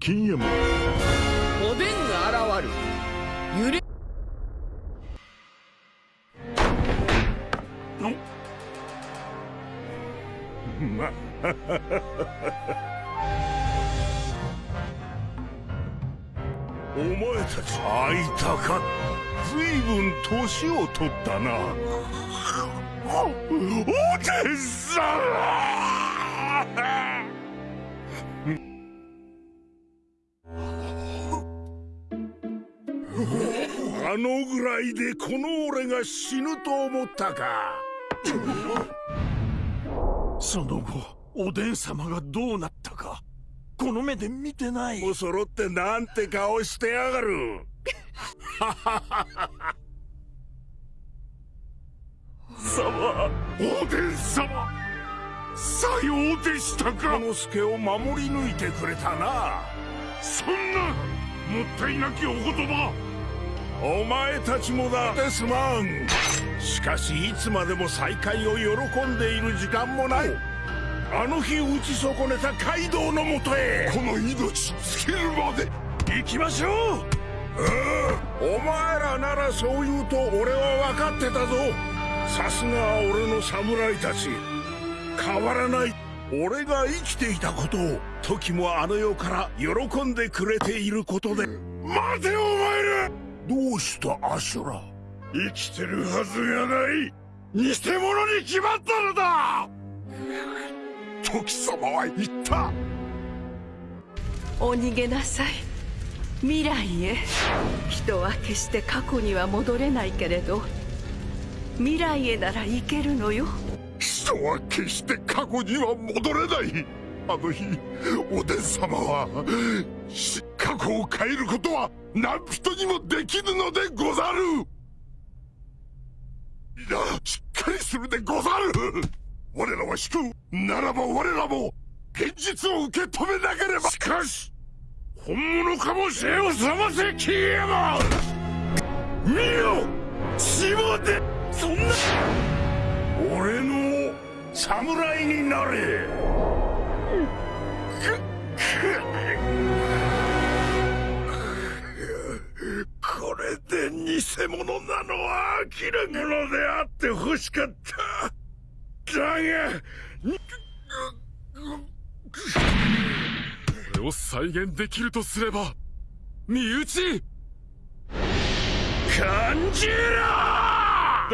金右衛門おでんが現る。揺れ。まお前たち会いたかずいぶん年を取ったな。おでん！さあのぐらいでこの俺が死ぬと思ったか。その後おでん様がどうなったかこの目で見てない。もう揃ってなんて顔してやがる。様おでん様。さようでしたか。之助を守り抜いてくれたな。そんなもったいなきお言葉。お前たちもだ。ですまん。しかしいつまでも再会を喜んでいる時間もない。あの日打ち損ねたカイドウのもとへ。この命尽きるまで。行きましょう。お前らならそう言うと俺は分かってたぞ。さすが俺の侍たち。変わらない俺が生きていたことを時もあの世から喜んでくれていることで待てお前ら。どうしたアシュラ？生きてるはずがない。偽物に決まったのだ。時様は言った。お逃げなさい。未来へ。人は決して過去には戻れないけれど未来へなら行けるのよ人は決して過去には戻れない。あの日おでん様は過去を変えることは何人にもできぬのでござる。皆しっかりするでござる。我らは引く。ならば我らも現実を受け止めなければ。しかし本物かもしれを覚ませキーエマン見よ。血もでそんな。俺の侍になれ。これで偽物なのは明らかのであって欲しかった。だがこれを再現できるとすれば身内！感じろ！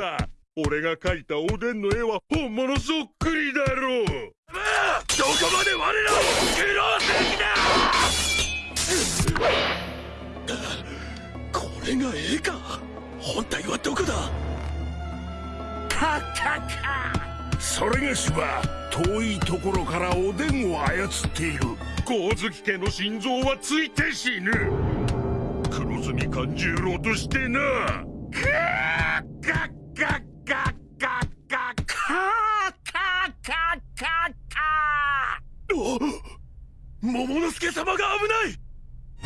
だ俺が描いたおでんの絵は本物そっくりだろう。どこまで我らを愚弄する気だこれが絵か。本体はどこだ？カカカそれがしは遠いところからおでんを操っている。光月家の心臓はついて死ぬ。黒住勘十郎としてな。カッカッカッかっ！た桃之助様が危ない！